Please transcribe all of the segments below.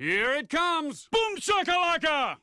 Here it comes! Boom shakalaka!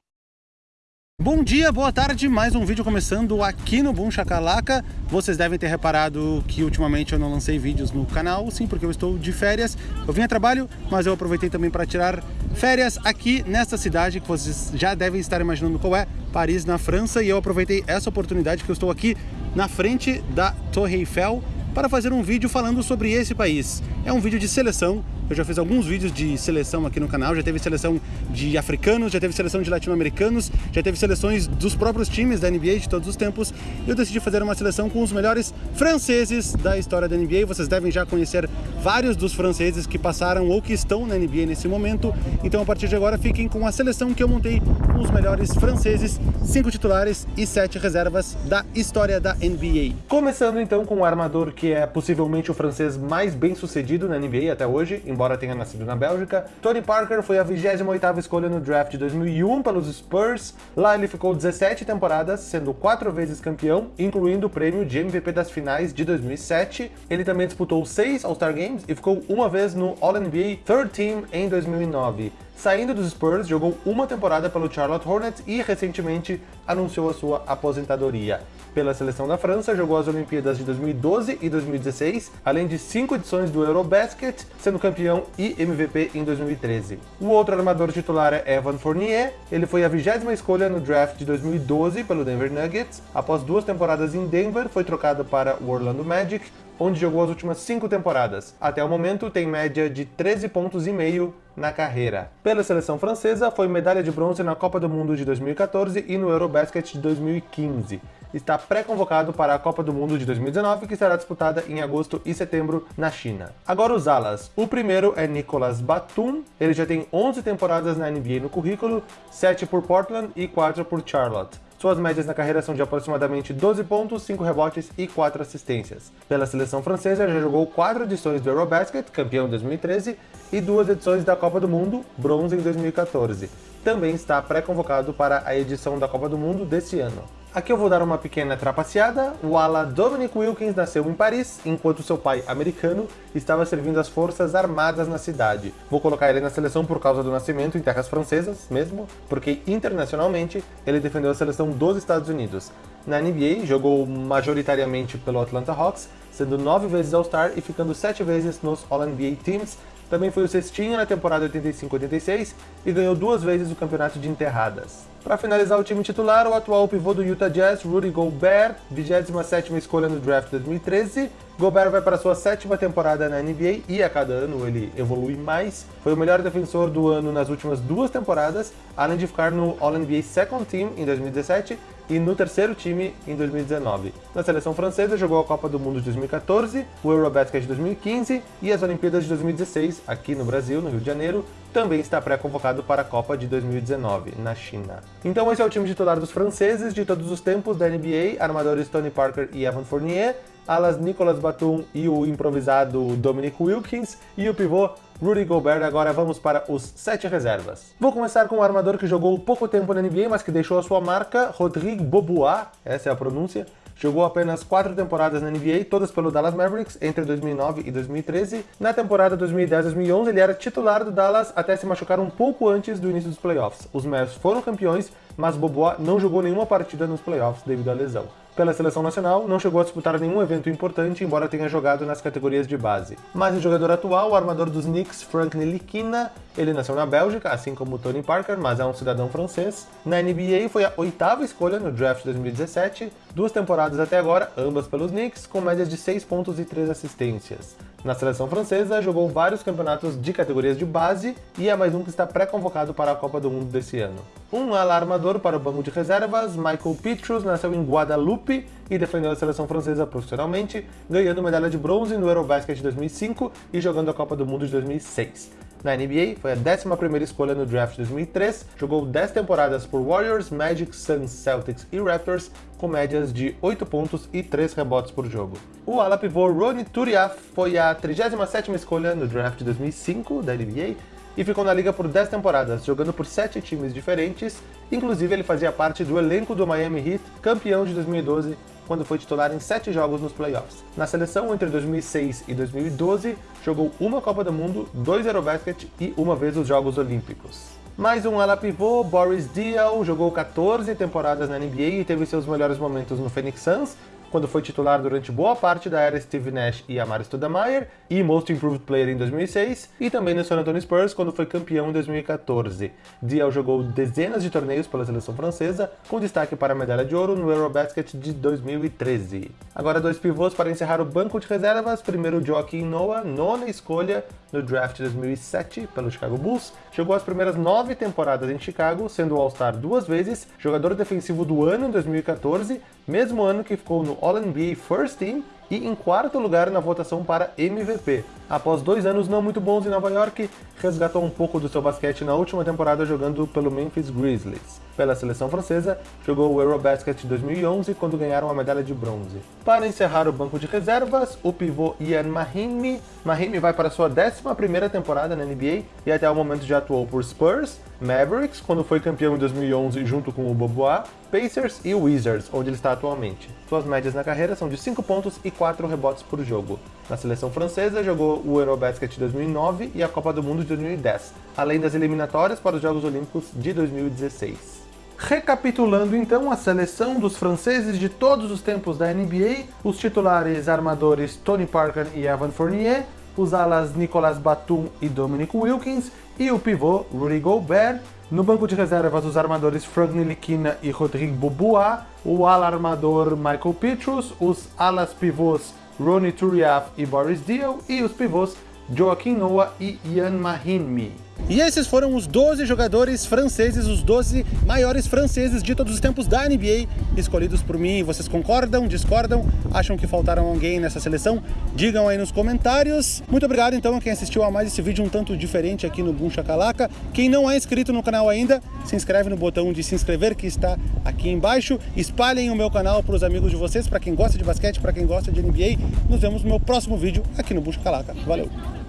Bom dia, boa tarde, mais um vídeo começando aqui no Boom Shakalaka. Vocês devem ter reparado que ultimamente eu não lancei vídeos no canal, sim, porque eu estou de férias. Eu vim a trabalho, mas eu aproveitei também para tirar férias aqui nesta cidade que vocês já devem estar imaginando qual é, Paris, na França, e eu aproveitei essa oportunidade que eu estou aqui na frente da Torre Eiffel para fazer um vídeo falando sobre esse país. É um vídeo de seleção, eu já fiz alguns vídeos de seleção aqui no canal, já teve seleção de africanos, já teve seleção de latino-americanos, já teve seleções dos próprios times da NBA de todos os tempos. Eu decidi fazer uma seleção com os melhores franceses da história da NBA. Vocês devem já conhecer vários dos franceses que passaram ou que estão na NBA nesse momento. Então a partir de agora fiquem com a seleção que eu montei com os melhores franceses, cinco titulares e sete reservas da história da NBA. Começando então com o armador que é possivelmente o francês mais bem sucedido na NBA até hoje, embora tenha nascido na Bélgica. Tony Parker foi a 28ª escolha no draft de 2001 pelos Spurs. Lá ele ficou 17 temporadas, sendo quatro vezes campeão, incluindo o prêmio de MVP das finais de 2007. Ele também disputou seis All-Star Games e ficou uma vez no All-NBA Third Team em 2009. Saindo dos Spurs, jogou uma temporada pelo Charlotte Hornets e recentemente anunciou a sua aposentadoria. Pela seleção da França, jogou as Olimpíadas de 2012 e 2016, além de cinco edições do Eurobasket, sendo campeão e MVP em 2013. O outro armador titular é Evan Fournier, ele foi a vigésima escolha no draft de 2012 pelo Denver Nuggets. Após duas temporadas em Denver, foi trocado para o Orlando Magic, onde jogou as últimas cinco temporadas. Até o momento tem média de 13 pontos e meio na carreira. Pela seleção francesa, foi medalha de bronze na Copa do Mundo de 2014 e no Eurobasket de 2015. Está pré-convocado para a Copa do Mundo de 2019, que será disputada em agosto e setembro na China. Agora os alas. O primeiro é Nicolas Batum, ele já tem 11 temporadas na NBA no currículo, 7 por Portland e 4 por Charlotte. Suas médias na carreira são de aproximadamente 12 pontos, 5 rebotes e 4 assistências. Pela seleção francesa, já jogou 4 edições do Eurobasket, campeão em 2013, e duas edições da Copa do Mundo, bronze em 2014. Também está pré-convocado para a edição da Copa do Mundo desse ano. Aqui eu vou dar uma pequena trapaceada. O ala Dominic Wilkins nasceu em Paris, enquanto seu pai, americano, estava servindo as forças armadas na cidade. Vou colocar ele na seleção por causa do nascimento em terras francesas mesmo, porque internacionalmente ele defendeu a seleção dos Estados Unidos. Na NBA, jogou majoritariamente pelo Atlanta Hawks, sendo nove vezes All-Star e ficando sete vezes nos All-NBA Teams, também foi o cestinho na temporada 85-86 e ganhou duas vezes o campeonato de enterradas. Para finalizar o time titular, o atual pivô do Utah Jazz, Rudy Gobert, 27ª escolha no draft 2013. Gobert vai para sua sétima temporada na NBA e a cada ano ele evolui mais. Foi o melhor defensor do ano nas últimas duas temporadas, além de ficar no All-NBA Second Team em 2017 e no terceiro time em 2019. Na seleção francesa, jogou a Copa do Mundo de 2014, o Eurobasket de 2015 e as Olimpíadas de 2016, aqui no Brasil, no Rio de Janeiro, também está pré-convocado para a Copa de 2019, na China. Então esse é o time titular dos franceses de todos os tempos da NBA, armadores Tony Parker e Evan Fournier, alas Nicolas Batum e o improvisado Dominic Wilkins, e o pivô Rudy Gobert, agora vamos para os sete reservas. Vou começar com um armador que jogou pouco tempo na NBA, mas que deixou a sua marca, Rodrigue Bobois, essa é a pronúncia, Jogou apenas quatro temporadas na NBA, todas pelo Dallas Mavericks, entre 2009 e 2013. Na temporada 2010-2011, ele era titular do Dallas até se machucar um pouco antes do início dos playoffs. Os Mavs foram campeões, mas Bobois não jogou nenhuma partida nos playoffs devido à lesão pela seleção nacional, não chegou a disputar nenhum evento importante, embora tenha jogado nas categorias de base. Mas o jogador atual, o armador dos Knicks, Frank Ntilikina, ele nasceu na Bélgica, assim como Tony Parker, mas é um cidadão francês. Na NBA foi a oitava escolha no draft 2017, duas temporadas até agora, ambas pelos Knicks, com médias de 6 pontos e 3 assistências. Na seleção francesa, jogou vários campeonatos de categorias de base e é mais um que está pré-convocado para a Copa do Mundo desse ano. Um alarmador para o banco de reservas, Michael Petrus nasceu em Guadalupe e defendeu a seleção francesa profissionalmente, ganhando medalha de bronze no Eurobasket de 2005 e jogando a Copa do Mundo de 2006. Na NBA, foi a 11ª escolha no draft de 2003, jogou 10 temporadas por Warriors, Magic, Suns, Celtics e Raptors, com médias de 8 pontos e 3 rebotes por jogo. O ala pivô Ronnie Turiaf foi a 37ª escolha no draft de 2005 da NBA, e ficou na liga por 10 temporadas, jogando por 7 times diferentes, inclusive ele fazia parte do elenco do Miami Heat, campeão de 2012 quando foi titular em sete jogos nos playoffs. Na seleção, entre 2006 e 2012, jogou uma Copa do Mundo, dois Eurobasket e uma vez os Jogos Olímpicos. Mais um ala pivô, Boris Diaw, jogou 14 temporadas na NBA e teve seus melhores momentos no Phoenix Suns, quando foi titular durante boa parte da era Steve Nash e Amar Stoudemire, e Most Improved Player em 2006, e também no San Antonio Spurs quando foi campeão em 2014. Dial jogou dezenas de torneios pela seleção francesa, com destaque para a medalha de ouro no Eurobasket de 2013. Agora dois pivôs para encerrar o banco de reservas, primeiro Joaquim Noah, nona escolha no draft de 2007 pelo Chicago Bulls, jogou as primeiras nove temporadas em Chicago, sendo All-Star duas vezes, jogador defensivo do ano em 2014, mesmo ano que ficou no All-NBA First Team e em quarto lugar na votação para MVP. Após dois anos não muito bons em Nova York, resgatou um pouco do seu basquete na última temporada jogando pelo Memphis Grizzlies. Pela seleção francesa, jogou o Eurobasket 2011 quando ganharam a medalha de bronze. Para encerrar o banco de reservas, o pivô Ian Mahimi. Mahimi vai para sua 11ª temporada na NBA e até o momento já atuou por Spurs, Mavericks, quando foi campeão em 2011 junto com o Bobois, Pacers e Wizards, onde ele está atualmente. Suas médias na carreira são de 5 pontos e 4 rebotes por jogo. Na seleção francesa, jogou o Eurobasket 2009 e a Copa do Mundo de 2010, além das eliminatórias para os Jogos Olímpicos de 2016. Recapitulando então a seleção dos franceses de todos os tempos da NBA, os titulares armadores Tony Parker e Evan Fournier, os alas Nicolas Batum e Dominic Wilkins e o pivô Rudy Gobert, no banco de reservas, os armadores Frank Ntilikina e Rodrigo Bobois, o ala armador Michael Petrus, os alas pivôs Ronnie Turiaf e Boris Diaw, e os pivôs Joaquim Noah e Ian Mahinmi. E esses foram os 12 jogadores franceses, os 12 maiores franceses de todos os tempos da NBA, escolhidos por mim. Vocês concordam, discordam, acham que faltaram alguém nessa seleção? Digam aí nos comentários. Muito obrigado então a quem assistiu a mais esse vídeo um tanto diferente aqui no Boom Shakalaka. Quem não é inscrito no canal ainda, se inscreve no botão de se inscrever que está aqui embaixo. Espalhem o meu canal para os amigos de vocês, para quem gosta de basquete, para quem gosta de NBA. Nos vemos no meu próximo vídeo aqui no Boom Shakalaka. Valeu!